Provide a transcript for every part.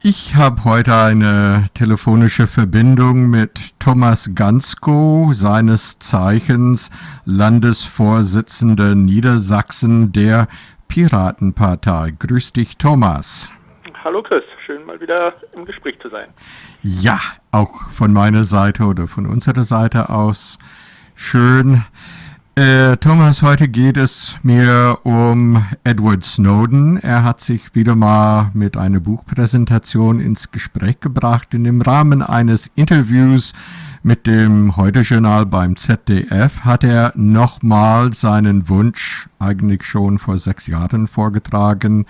Ich habe heute eine telefonische Verbindung mit Thomas Gansko, seines Zeichens Landesvorsitzender Niedersachsen der Piratenpartei. Grüß dich, Thomas. Hallo Chris, schön mal wieder im Gespräch zu sein. Ja, auch von meiner Seite oder von unserer Seite aus schön. Äh, Thomas, heute geht es mir um Edward Snowden. Er hat sich wieder mal mit einer Buchpräsentation ins Gespräch gebracht. In dem Rahmen eines Interviews mit dem Heute-Journal beim ZDF hat er nochmal seinen Wunsch, eigentlich schon vor sechs Jahren vorgetragen,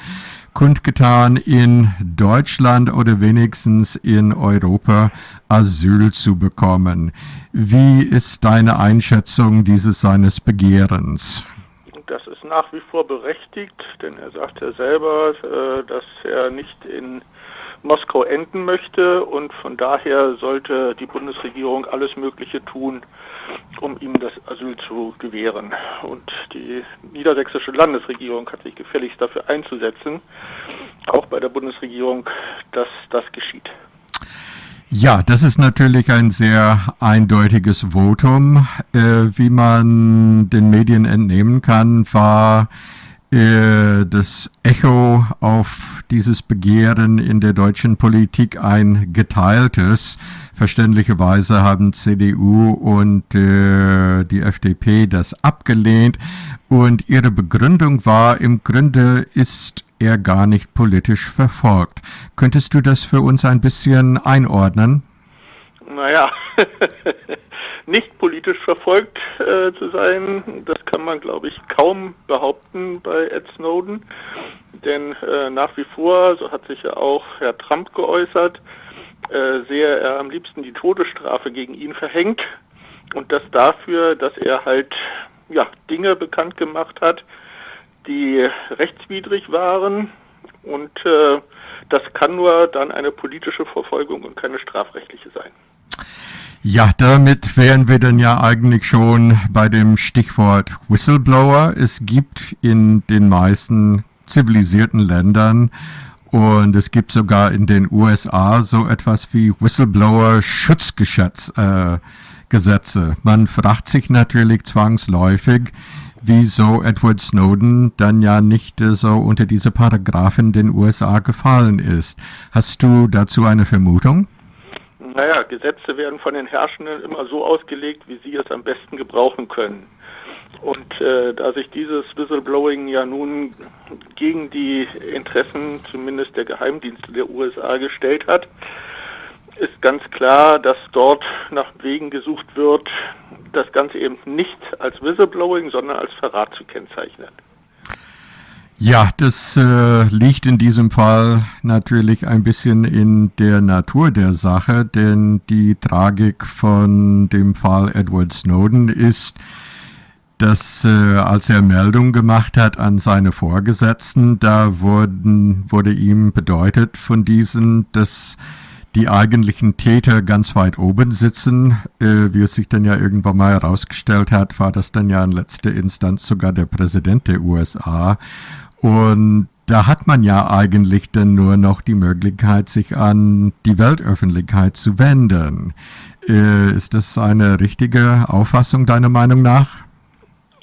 kundgetan, in Deutschland oder wenigstens in Europa Asyl zu bekommen. Wie ist deine Einschätzung dieses seines Begehrens? Das ist nach wie vor berechtigt, denn er sagt ja selber, äh, dass er nicht in Moskau enden möchte und von daher sollte die Bundesregierung alles Mögliche tun, um ihm das Asyl zu gewähren. Und die niedersächsische Landesregierung hat sich gefälligst dafür einzusetzen, auch bei der Bundesregierung, dass das geschieht. Ja, das ist natürlich ein sehr eindeutiges Votum. Äh, wie man den Medien entnehmen kann, war äh, das Echo auf dieses Begehren in der deutschen Politik ein geteiltes. Verständlicherweise haben CDU und äh, die FDP das abgelehnt und ihre Begründung war, im Grunde ist er gar nicht politisch verfolgt. Könntest du das für uns ein bisschen einordnen? Naja, nicht politisch verfolgt äh, zu sein, das kann man, glaube ich, kaum behaupten bei Ed Snowden. Denn äh, nach wie vor, so hat sich ja auch Herr Trump geäußert, äh, sehe er am liebsten die Todesstrafe gegen ihn verhängt. Und das dafür, dass er halt ja, Dinge bekannt gemacht hat, die rechtswidrig waren. Und äh, das kann nur dann eine politische Verfolgung und keine strafrechtliche sein. Ja, damit wären wir dann ja eigentlich schon bei dem Stichwort Whistleblower. Es gibt in den meisten zivilisierten Ländern und es gibt sogar in den USA so etwas wie Whistleblower-Schutzgesetze. Äh, Man fragt sich natürlich zwangsläufig, wieso Edward Snowden dann ja nicht äh, so unter diese Paragraphen den USA gefallen ist. Hast du dazu eine Vermutung? Naja, Gesetze werden von den Herrschenden immer so ausgelegt, wie sie es am besten gebrauchen können. Und äh, da sich dieses Whistleblowing ja nun gegen die Interessen zumindest der Geheimdienste der USA gestellt hat, ist ganz klar, dass dort nach Wegen gesucht wird, das Ganze eben nicht als Whistleblowing, sondern als Verrat zu kennzeichnen. Ja, das äh, liegt in diesem Fall natürlich ein bisschen in der Natur der Sache, denn die Tragik von dem Fall Edward Snowden ist, dass äh, als er Meldung gemacht hat an seine Vorgesetzten, da wurden, wurde ihm bedeutet von diesen, dass die eigentlichen Täter ganz weit oben sitzen. Äh, wie es sich dann ja irgendwann mal herausgestellt hat, war das dann ja in letzter Instanz sogar der Präsident der USA. Und da hat man ja eigentlich dann nur noch die Möglichkeit, sich an die Weltöffentlichkeit zu wenden. Äh, ist das eine richtige Auffassung deiner Meinung nach?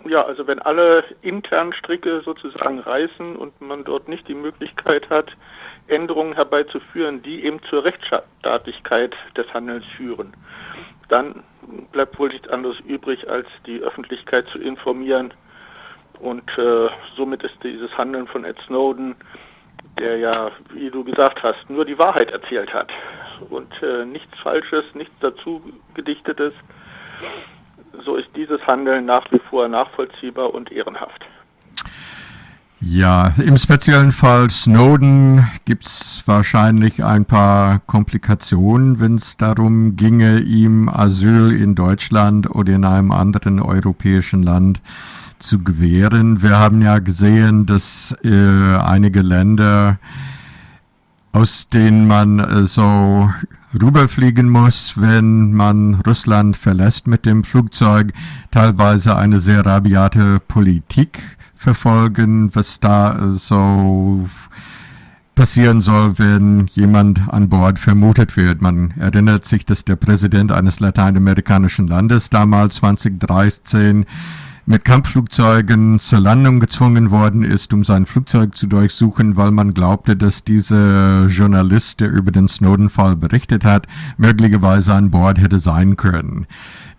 Ja, also wenn alle internen Stricke sozusagen reißen und man dort nicht die Möglichkeit hat, Änderungen herbeizuführen, die eben zur Rechtsstaatlichkeit des Handelns führen, dann bleibt wohl nichts anderes übrig, als die Öffentlichkeit zu informieren und äh, somit ist dieses Handeln von Ed Snowden, der ja, wie du gesagt hast, nur die Wahrheit erzählt hat und äh, nichts Falsches, nichts dazu gedichtetes, so ist dieses Handeln nach wie vor nachvollziehbar und ehrenhaft. Ja, im speziellen Fall Snowden gibt es wahrscheinlich ein paar Komplikationen, wenn es darum ginge, ihm Asyl in Deutschland oder in einem anderen europäischen Land zu gewähren. Wir haben ja gesehen, dass äh, einige Länder, aus denen man äh, so rüberfliegen muss, wenn man Russland verlässt mit dem Flugzeug, teilweise eine sehr rabiate Politik verfolgen, was da so passieren soll, wenn jemand an Bord vermutet wird. Man erinnert sich, dass der Präsident eines lateinamerikanischen Landes damals 2013 mit Kampfflugzeugen zur Landung gezwungen worden ist, um sein Flugzeug zu durchsuchen, weil man glaubte, dass dieser Journalist, der über den Snowden-Fall berichtet hat, möglicherweise an Bord hätte sein können.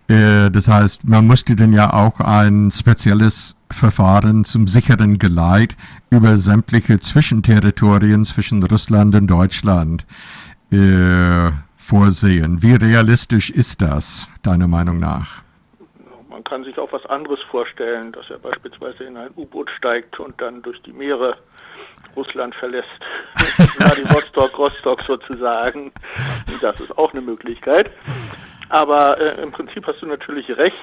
Äh, das heißt, man musste dann ja auch ein spezielles Verfahren zum sicheren Geleit über sämtliche Zwischenterritorien zwischen Russland und Deutschland äh, vorsehen. Wie realistisch ist das, deiner Meinung nach? Kann sich auch was anderes vorstellen, dass er beispielsweise in ein U-Boot steigt und dann durch die Meere Russland verlässt. Vladivostok, Rostock sozusagen. Das ist auch eine Möglichkeit. Aber äh, im Prinzip hast du natürlich recht,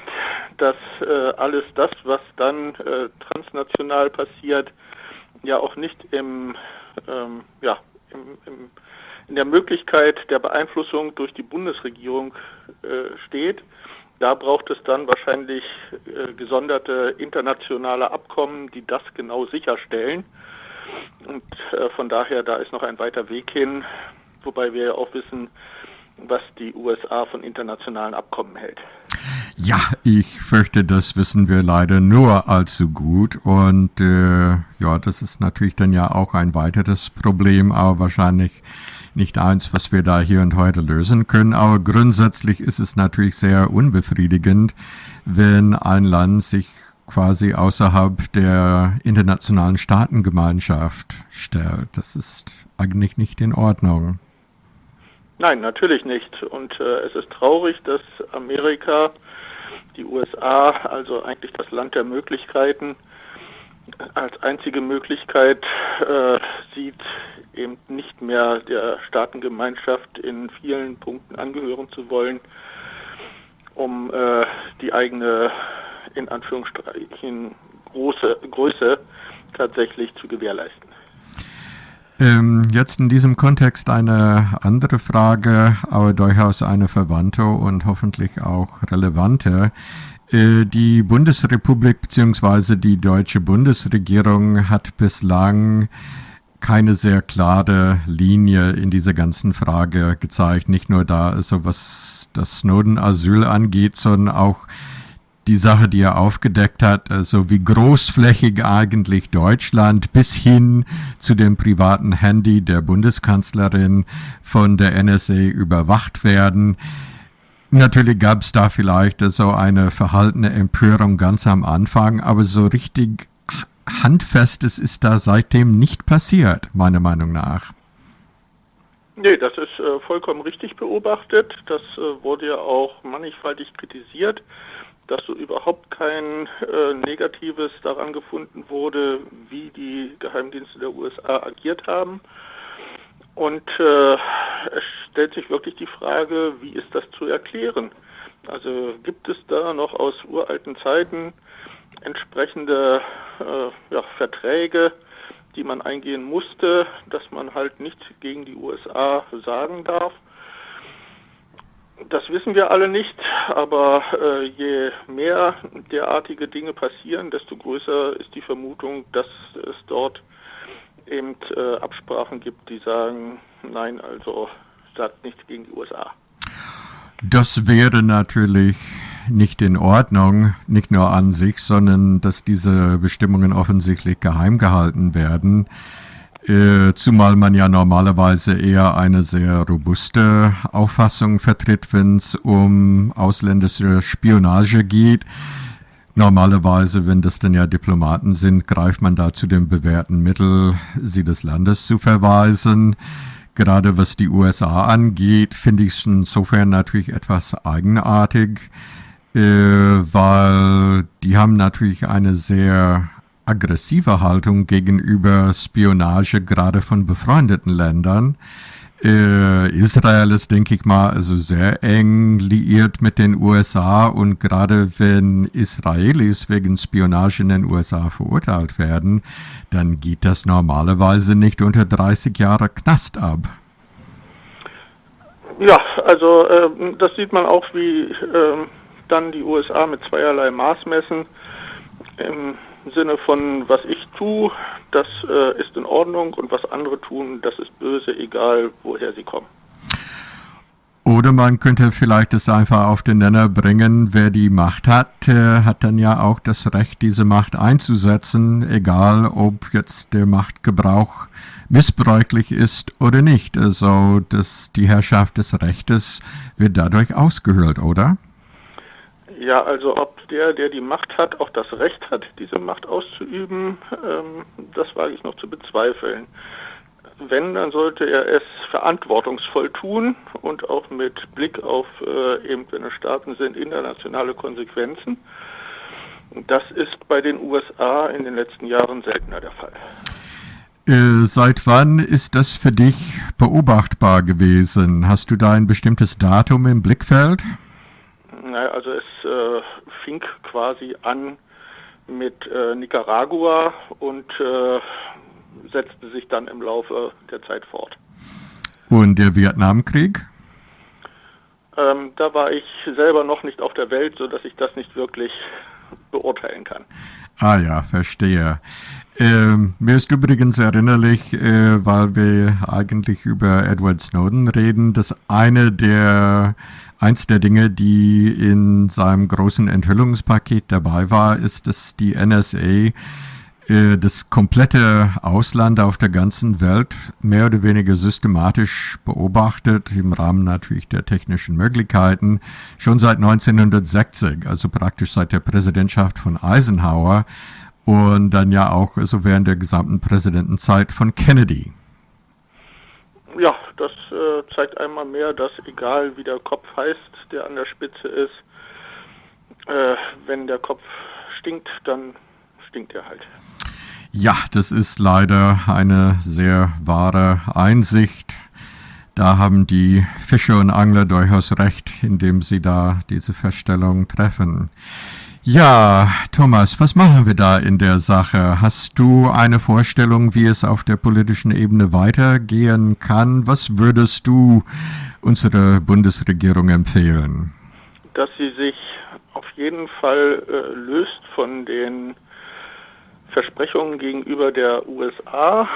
dass äh, alles das, was dann äh, transnational passiert, ja auch nicht im, ähm, ja, im, im, in der Möglichkeit der Beeinflussung durch die Bundesregierung äh, steht. Da braucht es dann wahrscheinlich äh, gesonderte internationale Abkommen, die das genau sicherstellen. Und äh, von daher, da ist noch ein weiter Weg hin, wobei wir ja auch wissen, was die USA von internationalen Abkommen hält. Ja, ich fürchte, das wissen wir leider nur allzu gut. Und äh, ja, das ist natürlich dann ja auch ein weiteres Problem, aber wahrscheinlich nicht eins, was wir da hier und heute lösen können. Aber grundsätzlich ist es natürlich sehr unbefriedigend, wenn ein Land sich quasi außerhalb der internationalen Staatengemeinschaft stellt. Das ist eigentlich nicht in Ordnung. Nein, natürlich nicht. Und äh, es ist traurig, dass Amerika, die USA, also eigentlich das Land der Möglichkeiten, als einzige Möglichkeit äh, sieht, eben nicht mehr der Staatengemeinschaft in vielen Punkten angehören zu wollen, um äh, die eigene, in Anführungsstrichen, große Größe tatsächlich zu gewährleisten. Ähm, jetzt in diesem Kontext eine andere Frage, aber durchaus eine verwandte und hoffentlich auch relevante. Äh, die Bundesrepublik bzw. die deutsche Bundesregierung hat bislang keine sehr klare Linie in dieser ganzen Frage gezeigt. Nicht nur da, also was das Snowden-Asyl angeht, sondern auch die Sache, die er aufgedeckt hat, also wie großflächig eigentlich Deutschland bis hin zu dem privaten Handy der Bundeskanzlerin von der NSA überwacht werden. Natürlich gab es da vielleicht so eine verhaltene Empörung ganz am Anfang, aber so richtig Handfestes ist da seitdem nicht passiert, meiner Meinung nach. Nee, das ist äh, vollkommen richtig beobachtet. Das äh, wurde ja auch mannigfaltig kritisiert dass so überhaupt kein äh, Negatives daran gefunden wurde, wie die Geheimdienste der USA agiert haben. Und äh, es stellt sich wirklich die Frage, wie ist das zu erklären? Also gibt es da noch aus uralten Zeiten entsprechende äh, ja, Verträge, die man eingehen musste, dass man halt nichts gegen die USA sagen darf? Das wissen wir alle nicht, aber äh, je mehr derartige Dinge passieren, desto größer ist die Vermutung, dass es dort eben äh, Absprachen gibt, die sagen, nein, also sagt nichts gegen die USA. Das wäre natürlich nicht in Ordnung, nicht nur an sich, sondern dass diese Bestimmungen offensichtlich geheim gehalten werden. Äh, zumal man ja normalerweise eher eine sehr robuste Auffassung vertritt, wenn es um ausländische Spionage geht. Normalerweise, wenn das dann ja Diplomaten sind, greift man da zu dem bewährten Mittel, sie des Landes zu verweisen. Gerade was die USA angeht, finde ich es insofern natürlich etwas eigenartig, äh, weil die haben natürlich eine sehr aggressive Haltung gegenüber Spionage, gerade von befreundeten Ländern. Äh, Israel ist, denke ich mal, also sehr eng liiert mit den USA und gerade wenn Israelis wegen Spionage in den USA verurteilt werden, dann geht das normalerweise nicht unter 30 Jahre Knast ab. Ja, also äh, das sieht man auch, wie äh, dann die USA mit zweierlei Maß messen. Im Sinne von, was ich tue, das äh, ist in Ordnung und was andere tun, das ist böse, egal woher sie kommen. Oder man könnte vielleicht es einfach auf den Nenner bringen, wer die Macht hat, äh, hat dann ja auch das Recht, diese Macht einzusetzen, egal ob jetzt der Machtgebrauch missbräuchlich ist oder nicht. Also dass die Herrschaft des Rechtes wird dadurch ausgehöhlt, oder? Ja, also ob der, der die Macht hat, auch das Recht hat, diese Macht auszuüben, ähm, das wage ich noch zu bezweifeln wenn, dann sollte er es verantwortungsvoll tun und auch mit Blick auf, äh, eben wenn es Staaten sind, internationale Konsequenzen. Das ist bei den USA in den letzten Jahren seltener der Fall. Äh, seit wann ist das für dich beobachtbar gewesen? Hast du da ein bestimmtes Datum im Blickfeld? Naja, also es äh, fing quasi an mit äh, Nicaragua und äh, setzte sich dann im Laufe der Zeit fort. Und der Vietnamkrieg? Ähm, da war ich selber noch nicht auf der Welt, sodass ich das nicht wirklich beurteilen kann. Ah ja, verstehe. Ähm, mir ist übrigens erinnerlich, äh, weil wir eigentlich über Edward Snowden reden, dass eine der eins der Dinge, die in seinem großen Enthüllungspaket dabei war, ist, dass die NSA äh, das komplette Ausland auf der ganzen Welt mehr oder weniger systematisch beobachtet, im Rahmen natürlich der technischen Möglichkeiten, schon seit 1960, also praktisch seit der Präsidentschaft von Eisenhower und dann ja auch also während der gesamten Präsidentenzeit von Kennedy. Ja, das äh, zeigt einmal mehr, dass egal wie der Kopf heißt, der an der Spitze ist, äh, wenn der Kopf stinkt, dann stinkt er halt. Ja, das ist leider eine sehr wahre Einsicht. Da haben die Fischer und Angler durchaus recht, indem sie da diese Feststellung treffen. Ja, Thomas, was machen wir da in der Sache? Hast du eine Vorstellung, wie es auf der politischen Ebene weitergehen kann? Was würdest du unserer Bundesregierung empfehlen? Dass sie sich auf jeden Fall äh, löst von den Versprechungen gegenüber der USA,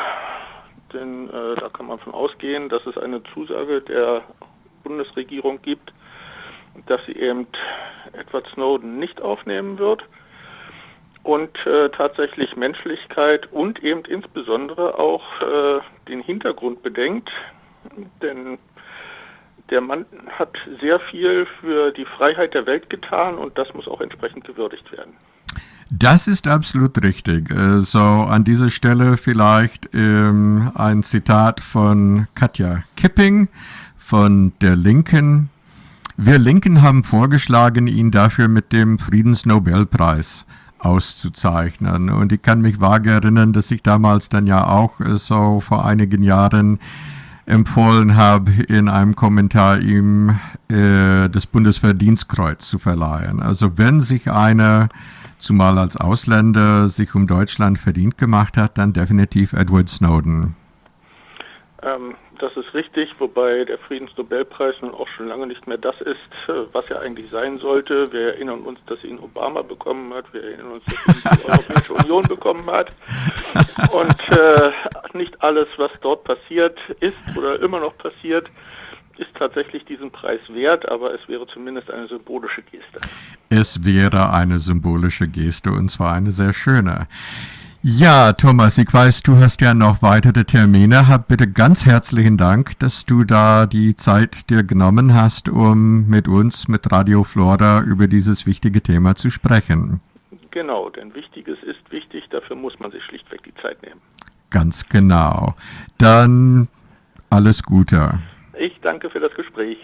denn äh, da kann man von ausgehen, dass es eine Zusage der Bundesregierung gibt, dass sie eben Edward Snowden nicht aufnehmen wird und äh, tatsächlich Menschlichkeit und eben insbesondere auch äh, den Hintergrund bedenkt, denn der Mann hat sehr viel für die Freiheit der Welt getan und das muss auch entsprechend gewürdigt werden. Das ist absolut richtig. Äh, so an dieser Stelle vielleicht ähm, ein Zitat von Katja Kipping von der Linken. Wir Linken haben vorgeschlagen, ihn dafür mit dem Friedensnobelpreis auszuzeichnen. Und ich kann mich vage erinnern, dass ich damals dann ja auch äh, so vor einigen Jahren empfohlen habe, in einem Kommentar ihm äh, das Bundesverdienstkreuz zu verleihen. Also wenn sich einer zumal als Ausländer sich um Deutschland verdient gemacht hat, dann definitiv Edward Snowden. Ähm, das ist richtig, wobei der Friedensnobelpreis nun auch schon lange nicht mehr das ist, was er eigentlich sein sollte. Wir erinnern uns, dass ihn Obama bekommen hat, wir erinnern uns, dass ihn die Europäische Union bekommen hat. Und äh, nicht alles, was dort passiert ist oder immer noch passiert, ist tatsächlich diesen Preis wert, aber es wäre zumindest eine symbolische Geste. Es wäre eine symbolische Geste und zwar eine sehr schöne. Ja, Thomas, ich weiß, du hast ja noch weitere Termine. Hab bitte ganz herzlichen Dank, dass du da die Zeit dir genommen hast, um mit uns, mit Radio Flora über dieses wichtige Thema zu sprechen. Genau, denn Wichtiges ist wichtig, dafür muss man sich schlichtweg die Zeit nehmen. Ganz genau. Dann alles Gute. Ich danke für das Gespräch.